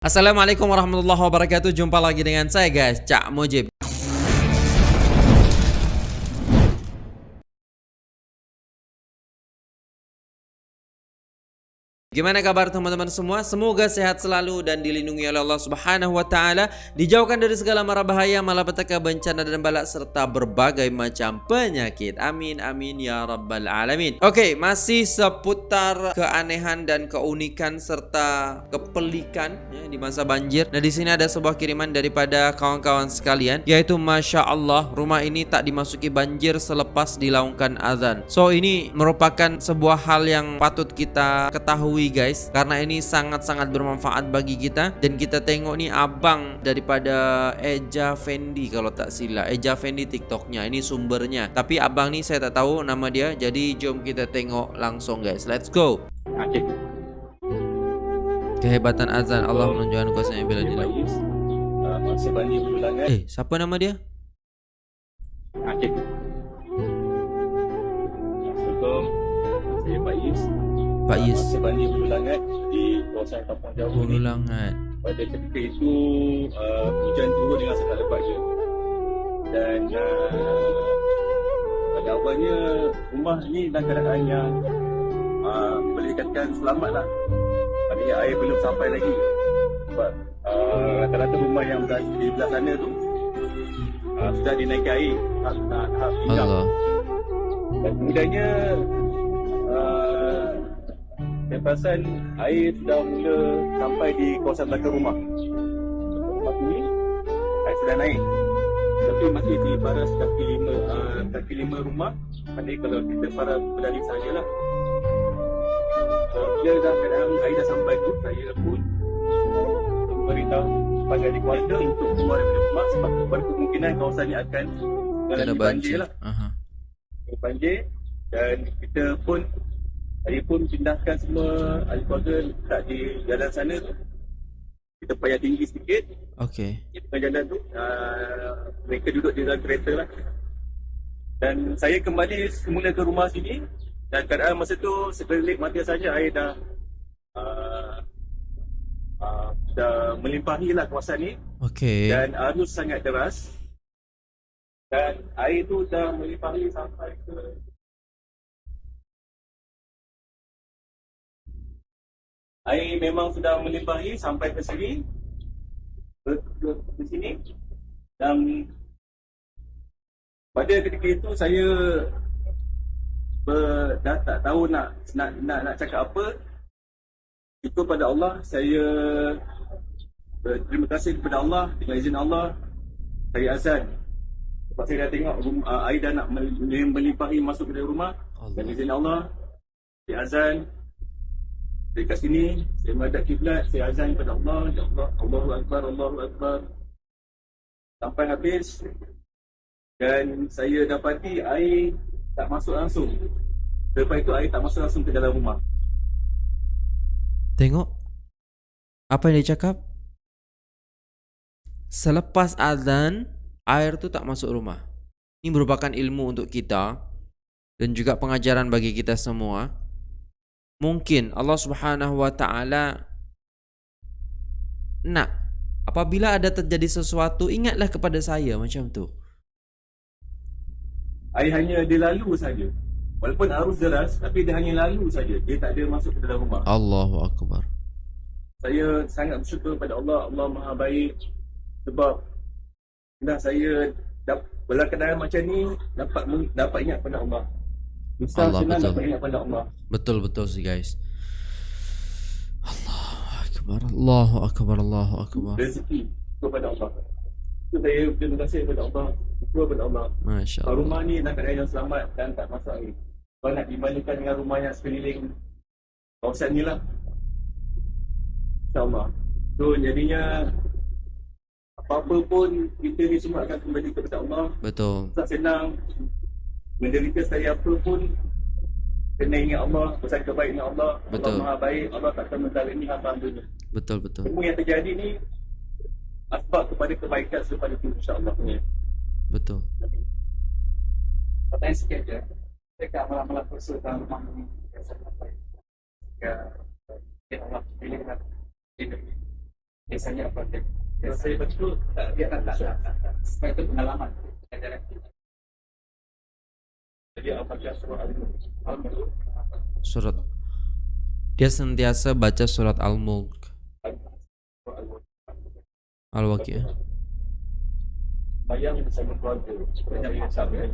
Assalamualaikum warahmatullahi wabarakatuh. Jumpa lagi dengan saya guys. Cak Mujib Gimana kabar teman-teman semua? Semoga sehat selalu dan dilindungi oleh Allah Subhanahu wa taala, dijauhkan dari segala mara bahaya, malapetaka, bencana dan balak serta berbagai macam penyakit. Amin amin ya rabbal alamin. Oke, masih seputar keanehan dan keunikan serta kepelikan ya, di masa banjir. Nah, di sini ada sebuah kiriman daripada kawan-kawan sekalian yaitu Masya Allah rumah ini tak dimasuki banjir selepas dilaungkan azan. So, ini merupakan sebuah hal yang patut kita ketahui ketahui guys. Karena ini sangat-sangat bermanfaat bagi kita. Dan kita tengok ni abang daripada Eja Fendi kalau tak silap. Eja Fendi TikToknya ini sumbernya. Tapi abang ni saya tak tahu nama dia. Jadi jom kita tengok langsung guys. Let's go. Okay. kehebatan azan. Allah menunjukkan kuasanya bila dia eh siapa nama dia. Assalamualaikum. Saya Faiz. Pak Yes. Masa banjir Hulu Langat di kawasan Kampung Jawa Hulu Langat. Pada ketika itu uh, hujan turun dengan sangat lebat je. Dan uh, pada awalnya rumah ni dalam keadaan yang uh, boleh dikatakan selamat lah. Maksudnya air belum sampai lagi. Sebab uh, rata-rata rumah yang berada di belah sana tu uh, sudah dinaiki air. Tahap Allah. Dan kemudiannya saya perasan air sudah mula sampai di kawasan belakang rumah. Rumah ini air sudah naik. Tapi masih di baras kaki lima, uh, kaki lima rumah. Jadi kalau kita para berlari sajalah. Uh, bila dah keadaan air dah sampai tu, saya pun beritahu kepada di keluarga untuk keluar dari rumah sebab berkemungkinan kawasan ini akan mengalami banjir. Lah. Uh-huh. Banjir dan kita pun saya pun pindahkan semua ahli keluarga letak di jalan sana tu. Kita payah tinggi sedikit. Okey. Di tengah jalan tu, uh, mereka duduk di dalam kereta lah. Dan saya kembali semula ke rumah sini. Dan keadaan masa tu sekelip mata saja air dah uh, uh, dah melimpahi lah kawasan ni. Okey. Dan arus sangat deras. Dan air tu dah melimpahi sampai ke air memang sudah melimpahi sampai ke sini. Ke, ke, ke sini. Dan pada ketika itu saya ber, dah tak tahu nak nak nak, nak cakap apa. Itu pada Allah saya berterima kasih kepada Allah. Dengan izin Allah saya azan. Sebab saya dah tengok rumah, uh, air dah nak melimpahi masuk ke dalam rumah. Allah. dan izin Allah saya azan Dekat sini, saya menghadap kiblat, saya azan kepada Allah, Ya Allah, Allahu Akbar, Allahu Akbar. Sampai habis, dan saya dapati air tak masuk langsung. Lepas itu air tak masuk langsung ke dalam rumah. Tengok. Apa yang dia cakap? Selepas azan, air tu tak masuk rumah. Ini merupakan ilmu untuk kita dan juga pengajaran bagi kita semua mungkin Allah Subhanahu wa taala nak apabila ada terjadi sesuatu ingatlah kepada saya macam tu. Air hanya dia lalu saja. Walaupun arus deras tapi dia hanya lalu saja. Dia tak ada masuk ke dalam rumah. Allahu akbar. Saya sangat bersyukur kepada Allah. Allah Maha baik sebab dah saya dapat berlakon macam ni dapat dapat ingat kepada Allah. Susah Allah betul. pada Allah. Betul betul sih guys. Allahu akbar. Allahu akbar. Allahu akbar. Rezeki kepada Allah. Itu saya terima kasih kepada Allah. Syukur kepada Allah. Masya Allah. Rumah ni nak keadaan yang selamat dan tak masuk air. Kalau nak dibandingkan dengan rumah yang sekeliling kawasan ni lah. InsyaAllah. So jadinya apa-apa pun kita ni semua akan kembali kepada Allah. Betul. Tak senang menderita saya apa pun kena ingat Allah pesan kebaikan Allah betul. Allah maha baik Allah tak akan menzalimi hamba dunia betul betul semua yang terjadi ni asbab kepada kebaikan selepas itu insyaAllah betul pertanyaan sikit je dekat malam-malam puasa dalam rumah ni ya Allah pilih Biasanya apa? Biasanya betul tak dia tak tak. Sebab itu pengalaman. Ajaran kita. Jadi apakah surah Al-Mulk? Al-Mulk. Surat. Dia sentiasa baca surat Al-Mulk. Al-Waqi'ah bayang bersama keluarga. Banyak yang sampai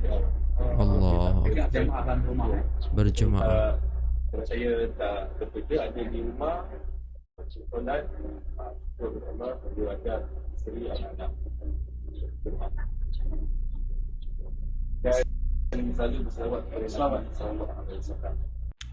Allah. Eh. berjemaah. Kalau saya tak bekerja ada di rumah solat Allah berdua ada isteri anak-anak. Dan selalu berselawat kepada selawat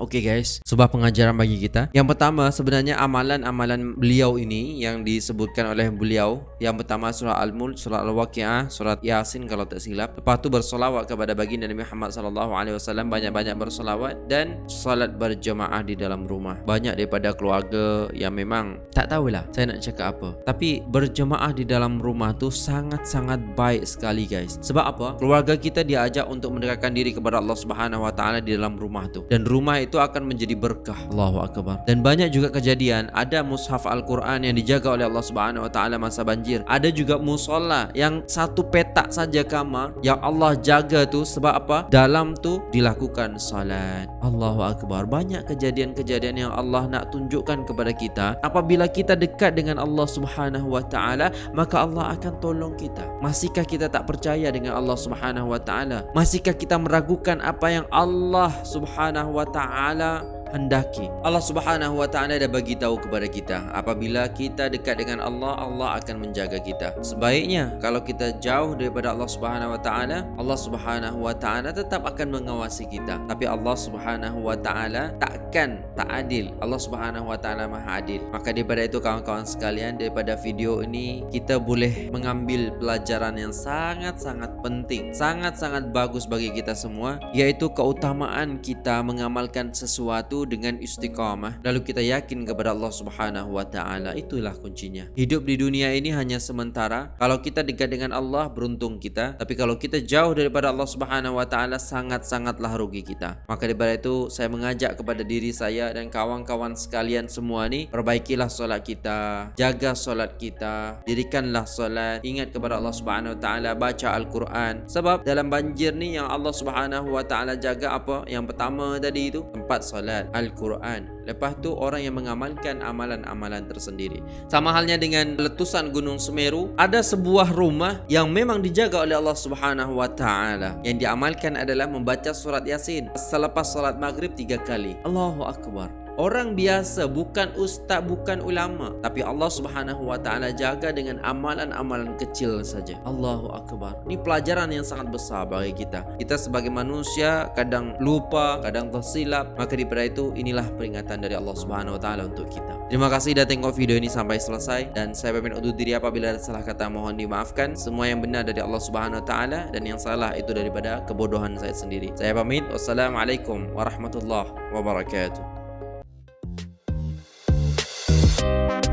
Oke guys, sebuah pengajaran bagi kita. Yang pertama sebenarnya amalan-amalan beliau ini yang disebutkan oleh beliau. Yang pertama surah Al-Mulk, surah Al-Waqiah, surat Yasin kalau tak silap. Lepas tu bersolawat kepada baginda Nabi Muhammad wasallam banyak-banyak bersolawat dan salat berjemaah di dalam rumah. Banyak daripada keluarga yang memang tak tahulah saya nak cakap apa. Tapi berjemaah di dalam rumah tu sangat-sangat baik sekali guys. Sebab apa? Keluarga kita diajak untuk mendekatkan diri kepada Allah Subhanahu wa taala di dalam rumah tu. Dan rumah itu akan menjadi berkah. Allahu akbar. Dan banyak juga kejadian ada mushaf Al-Quran yang dijaga oleh Allah Subhanahu wa taala masa banjir. Ada juga musola yang satu petak saja kamar yang Allah jaga tu sebab apa? Dalam tu dilakukan salat. Allahu akbar. Banyak kejadian-kejadian yang Allah nak tunjukkan kepada kita. Apabila kita dekat dengan Allah Subhanahu wa taala, maka Allah akan tolong kita. Masihkah kita tak percaya dengan Allah Subhanahu wa taala? Masihkah kita meragukan apa yang Allah Subhanahu wa taala على hendaki. Allah Subhanahu wa taala dah bagi tahu kepada kita, apabila kita dekat dengan Allah, Allah akan menjaga kita. Sebaiknya kalau kita jauh daripada Allah Subhanahu wa taala, Allah Subhanahu wa taala tetap akan mengawasi kita. Tapi Allah Subhanahu wa taala takkan tak adil. Allah Subhanahu wa taala Maha adil. Maka daripada itu kawan-kawan sekalian, daripada video ini kita boleh mengambil pelajaran yang sangat-sangat penting, sangat-sangat bagus bagi kita semua, yaitu keutamaan kita mengamalkan sesuatu dengan istiqamah. Lalu kita yakin kepada Allah Subhanahu wa taala itulah kuncinya. Hidup di dunia ini hanya sementara. Kalau kita dekat dengan Allah beruntung kita. Tapi kalau kita jauh daripada Allah Subhanahu wa taala sangat-sangatlah rugi kita. Maka daripada itu saya mengajak kepada diri saya dan kawan-kawan sekalian semua ni perbaikilah solat kita jaga solat kita dirikanlah solat. Ingat kepada Allah Subhanahu wa taala baca al-Quran. Sebab dalam banjir ni yang Allah Subhanahu wa taala jaga apa? Yang pertama tadi itu tempat solat Al-Quran. Lepas tu orang yang mengamalkan amalan-amalan tersendiri. Sama halnya dengan letusan Gunung Semeru Ada sebuah rumah yang memang dijaga oleh Allah Subhanahu Wa Taala. Yang diamalkan adalah membaca surat Yasin Selepas solat maghrib tiga kali. Allahu Akbar Orang biasa bukan ustaz bukan ulama tapi Allah Subhanahu wa taala jaga dengan amalan-amalan kecil saja. Allahu akbar. Ini pelajaran yang sangat besar bagi kita. Kita sebagai manusia kadang lupa, kadang tersilap. Maka daripada itu inilah peringatan dari Allah Subhanahu wa taala untuk kita. Terima kasih dah tengok video ini sampai selesai dan saya pamit undur diri apabila ada salah kata mohon dimaafkan. Semua yang benar dari Allah Subhanahu wa taala dan yang salah itu daripada kebodohan saya sendiri. Saya pamit. Wassalamualaikum warahmatullahi wabarakatuh. Thank you